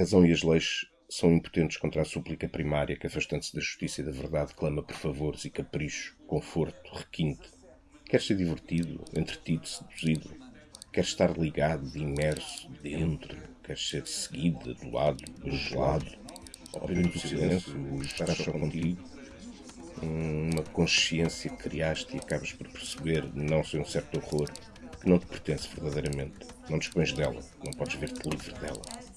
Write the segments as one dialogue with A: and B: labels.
A: razão e as leis são impotentes contra a súplica primária que, afastando-se da justiça e da verdade, clama por favores e capricho, conforto, requinte. Quer ser divertido, entretido, seduzido. Quer estar ligado, imerso, dentro. Quer ser seguido, adulado, bajulado. Ao do silêncio, estar só contigo. Uma consciência que criaste e acabas por perceber, não sem um certo horror, que não te pertence verdadeiramente. Não dispões dela, não podes ver-te livre dela.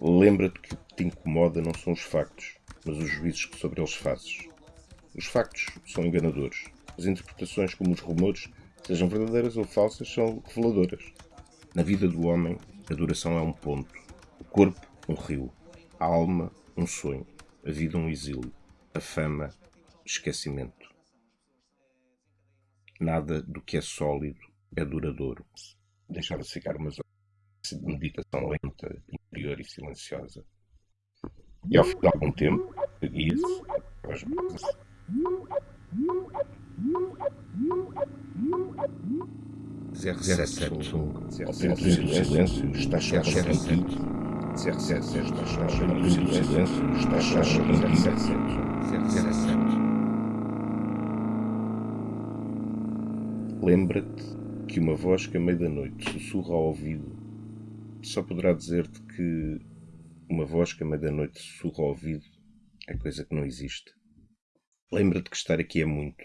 A: Lembra-te que o que te incomoda não são os factos, mas os juízos que sobre eles fazes. Os factos são enganadores. As interpretações, como os rumores, sejam verdadeiras ou falsas, são reveladoras. Na vida do homem, a duração é um ponto, o corpo, um rio, a alma, um sonho, a vida, um exílio, a fama, esquecimento. Nada do que é sólido é duradouro. Deixava-se ficar umas horas de meditação lenta, e silenciosa. E ao fim de algum tempo, seguia-se as brasas. Ao tempo do silêncio, está chegando contigo. 07 está chegando do silêncio, está chegando contigo. Lembra-te que uma voz que a meia da noite sussurra ao ouvido só poderá dizer-te que uma voz que a meia da noite sussurra ao ouvido é coisa que não existe. Lembra-te que estar aqui é muito,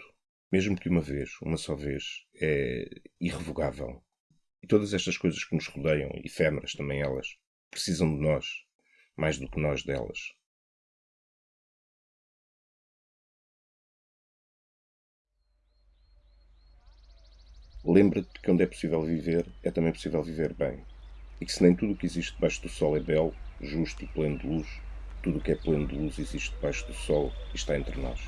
A: mesmo que uma vez, uma só vez, é irrevogável. E todas estas coisas que nos rodeiam, efêmeras também elas, precisam de nós, mais do que nós delas. Lembra-te que onde é possível viver, é também possível viver bem. E que se nem tudo o que existe debaixo do sol é belo, justo e pleno de luz, tudo o que é pleno de luz existe debaixo do sol e está entre nós.